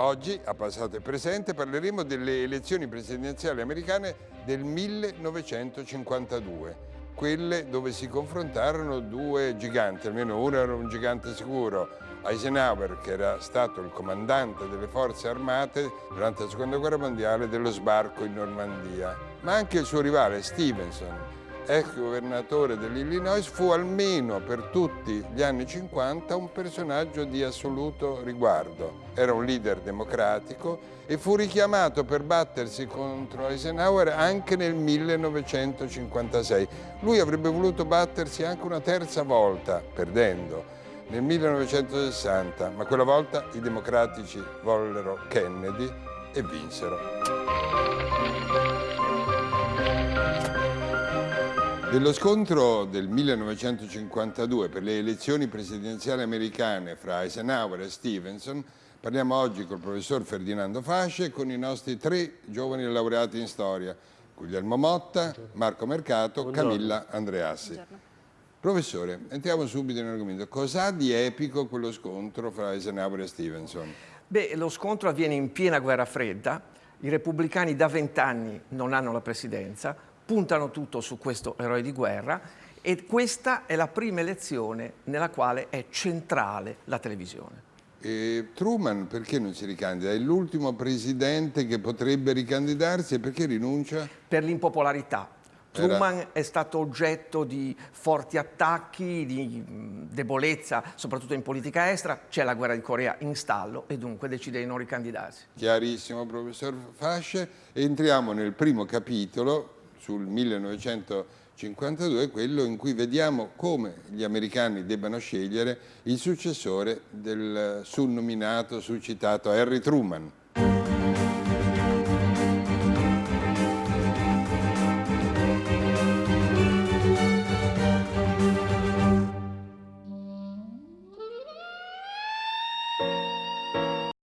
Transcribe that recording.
Oggi, a passato e presente, parleremo delle elezioni presidenziali americane del 1952, quelle dove si confrontarono due giganti, almeno uno era un gigante sicuro, Eisenhower, che era stato il comandante delle forze armate durante la seconda guerra mondiale dello sbarco in Normandia, ma anche il suo rivale Stevenson, ex governatore dell'Illinois, fu almeno per tutti gli anni 50 un personaggio di assoluto riguardo. Era un leader democratico e fu richiamato per battersi contro Eisenhower anche nel 1956. Lui avrebbe voluto battersi anche una terza volta, perdendo, nel 1960, ma quella volta i democratici vollero Kennedy e vinsero. Dello scontro del 1952 per le elezioni presidenziali americane fra Eisenhower e Stevenson parliamo oggi col professor Ferdinando Fasce e con i nostri tre giovani laureati in storia, Guglielmo Motta, Marco Mercato, Buongiorno. Camilla Andreassi. Buongiorno. Professore, entriamo subito nell'argomento. Cos'ha di epico quello scontro fra Eisenhower e Stevenson? Beh, lo scontro avviene in piena guerra fredda, i repubblicani da vent'anni non hanno la presidenza, puntano tutto su questo eroe di guerra e questa è la prima elezione nella quale è centrale la televisione. E Truman perché non si ricandida? È l'ultimo presidente che potrebbe ricandidarsi e perché rinuncia? Per l'impopolarità. Truman Era... è stato oggetto di forti attacchi, di debolezza, soprattutto in politica estera, c'è la guerra di Corea in stallo e dunque decide di non ricandidarsi. Chiarissimo, professor Fasce. Entriamo nel primo capitolo sul 1952 quello in cui vediamo come gli americani debbano scegliere il successore del sul nominato, sul citato Harry Truman.